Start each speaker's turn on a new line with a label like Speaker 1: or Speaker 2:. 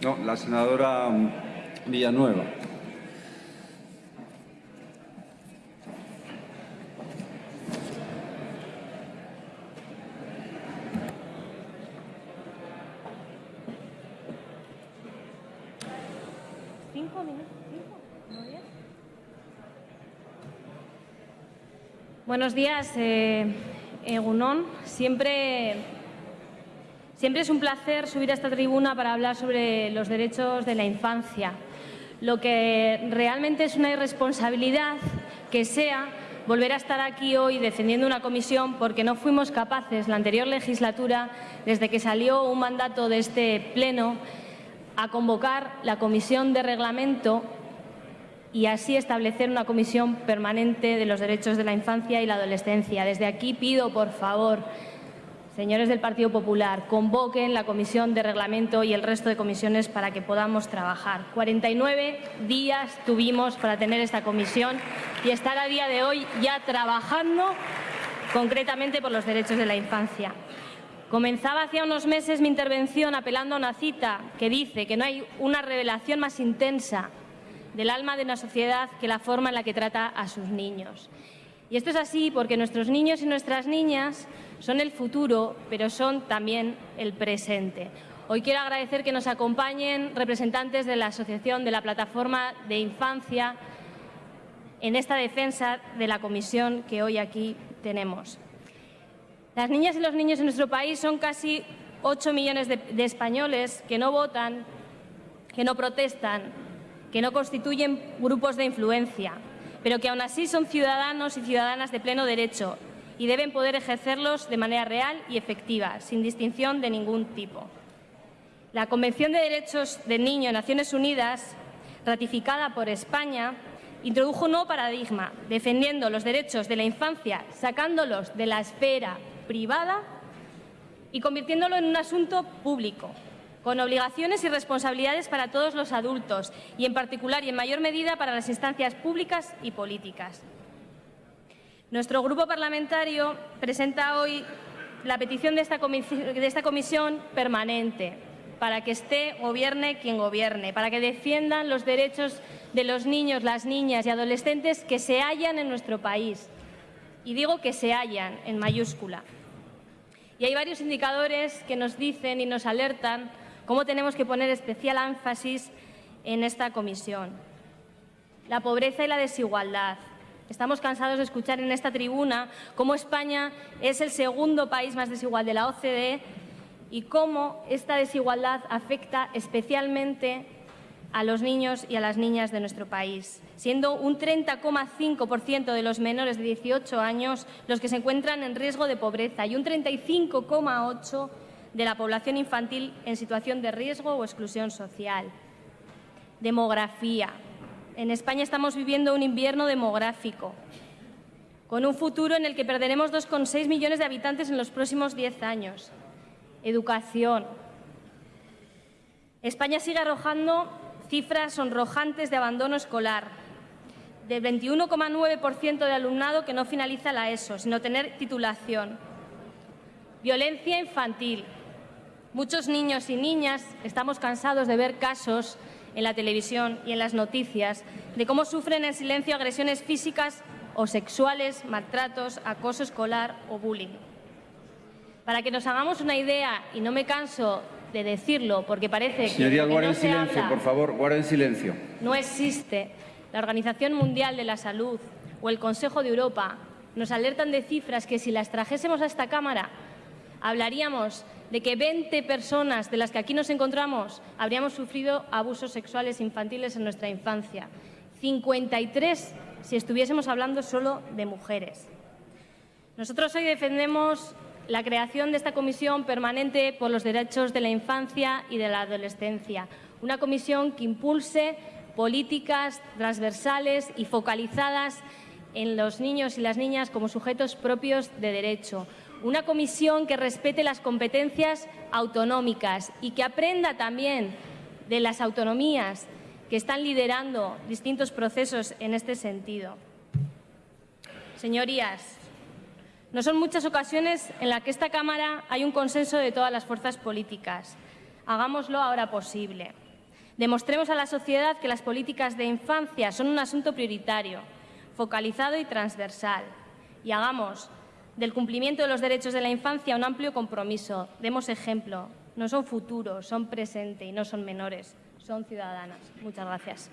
Speaker 1: No, la senadora Villanueva.
Speaker 2: Buenos días, eh, Egunon. Siempre, siempre es un placer subir a esta tribuna para hablar sobre los derechos de la infancia. Lo que realmente es una irresponsabilidad que sea volver a estar aquí hoy defendiendo una comisión porque no fuimos capaces la anterior legislatura, desde que salió un mandato de este Pleno, a convocar la comisión de reglamento y así establecer una comisión permanente de los derechos de la infancia y la adolescencia. Desde aquí pido, por favor, señores del Partido Popular, convoquen la comisión de reglamento y el resto de comisiones para que podamos trabajar. 49 días tuvimos para tener esta comisión y estar a día de hoy ya trabajando concretamente por los derechos de la infancia. Comenzaba hacía unos meses mi intervención apelando a una cita que dice que no hay una revelación más intensa del alma de una sociedad que la forma en la que trata a sus niños. Y esto es así porque nuestros niños y nuestras niñas son el futuro, pero son también el presente. Hoy quiero agradecer que nos acompañen representantes de la Asociación de la Plataforma de Infancia en esta defensa de la comisión que hoy aquí tenemos. Las niñas y los niños en nuestro país son casi 8 millones de, de españoles que no votan, que no protestan, que no constituyen grupos de influencia, pero que aún así son ciudadanos y ciudadanas de pleno derecho y deben poder ejercerlos de manera real y efectiva, sin distinción de ningún tipo. La Convención de Derechos del Niño de Naciones Unidas, ratificada por España, introdujo un nuevo paradigma, defendiendo los derechos de la infancia, sacándolos de la esfera privada y convirtiéndolo en un asunto público, con obligaciones y responsabilidades para todos los adultos y, en particular y en mayor medida, para las instancias públicas y políticas. Nuestro grupo parlamentario presenta hoy la petición de esta, comisión permanente para que esté, gobierne quien gobierne, para que defiendan los derechos de los niños, las niñas y adolescentes que se hallan en nuestro país. Y digo que se hallan en mayúscula. Y hay varios indicadores que nos dicen y nos alertan cómo tenemos que poner especial énfasis en esta comisión. La pobreza y la desigualdad. Estamos cansados de escuchar en esta tribuna cómo España es el segundo país más desigual de la OCDE y cómo esta desigualdad afecta especialmente a los niños y a las niñas de nuestro país, siendo un 30,5% de los menores de 18 años los que se encuentran en riesgo de pobreza y un 35,8% de la población infantil en situación de riesgo o exclusión social. Demografía. En España estamos viviendo un invierno demográfico, con un futuro en el que perderemos 2,6 millones de habitantes en los próximos 10 años. Educación. España sigue arrojando cifras sonrojantes de abandono escolar, del 21,9% de alumnado que no finaliza la ESO, sino tener titulación. Violencia infantil. Muchos niños y niñas estamos cansados de ver casos en la televisión y en las noticias de cómo sufren en silencio agresiones físicas o sexuales, maltratos, acoso escolar o bullying. Para que nos hagamos una idea, y no me canso de decirlo porque parece
Speaker 1: Señoría,
Speaker 2: que,
Speaker 1: no silencio, por favor, guarden silencio.
Speaker 2: No existe. La Organización Mundial de la Salud o el Consejo de Europa nos alertan de cifras que si las trajésemos a esta Cámara hablaríamos de que 20 personas de las que aquí nos encontramos habríamos sufrido abusos sexuales infantiles en nuestra infancia. 53 si estuviésemos hablando solo de mujeres. Nosotros hoy defendemos la creación de esta comisión permanente por los derechos de la infancia y de la adolescencia, una comisión que impulse políticas transversales y focalizadas en los niños y las niñas como sujetos propios de derecho, una comisión que respete las competencias autonómicas y que aprenda también de las autonomías que están liderando distintos procesos en este sentido. Señorías, no son muchas ocasiones en las que esta Cámara hay un consenso de todas las fuerzas políticas. Hagámoslo ahora posible. Demostremos a la sociedad que las políticas de infancia son un asunto prioritario, focalizado y transversal. Y hagamos del cumplimiento de los derechos de la infancia un amplio compromiso. Demos ejemplo. No son futuros, son presente y no son menores, son ciudadanas. Muchas gracias.